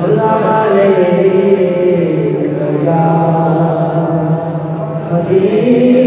سلام علیکہ یا حبیب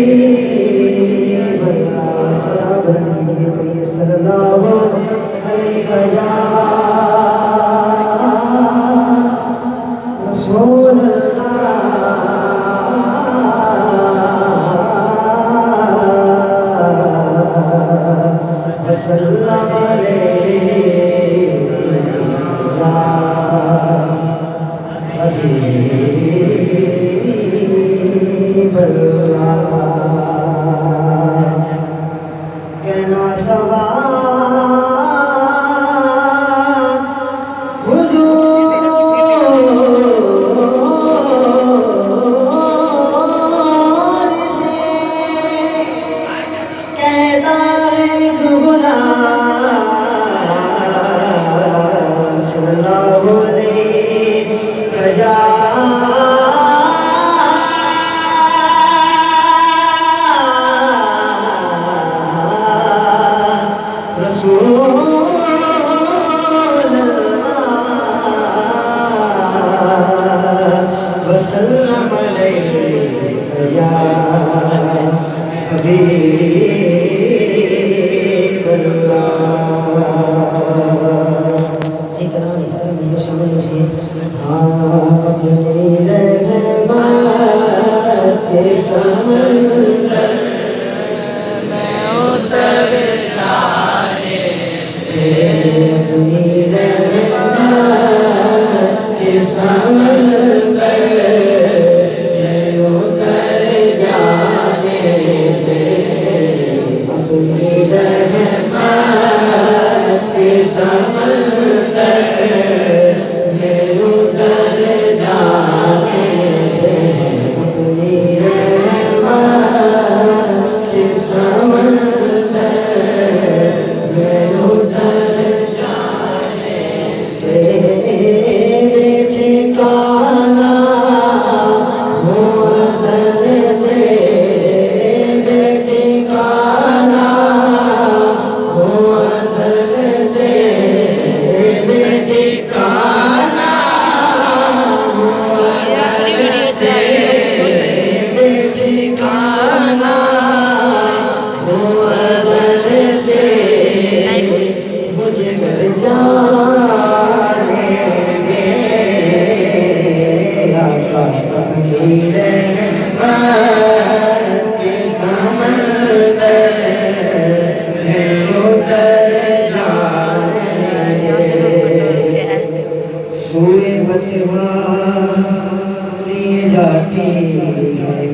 جاتی ہے۔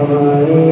ہمارے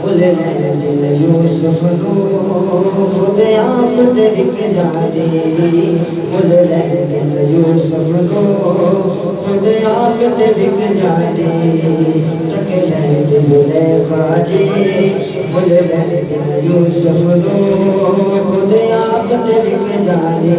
بھولے دل یوسف خود آپ دیکھ جاری بھولے دل یوسف خود آپ دیکھ جاری تک لے دل لے باجی بھولے دل یوسف خود آپ دیکھ جاری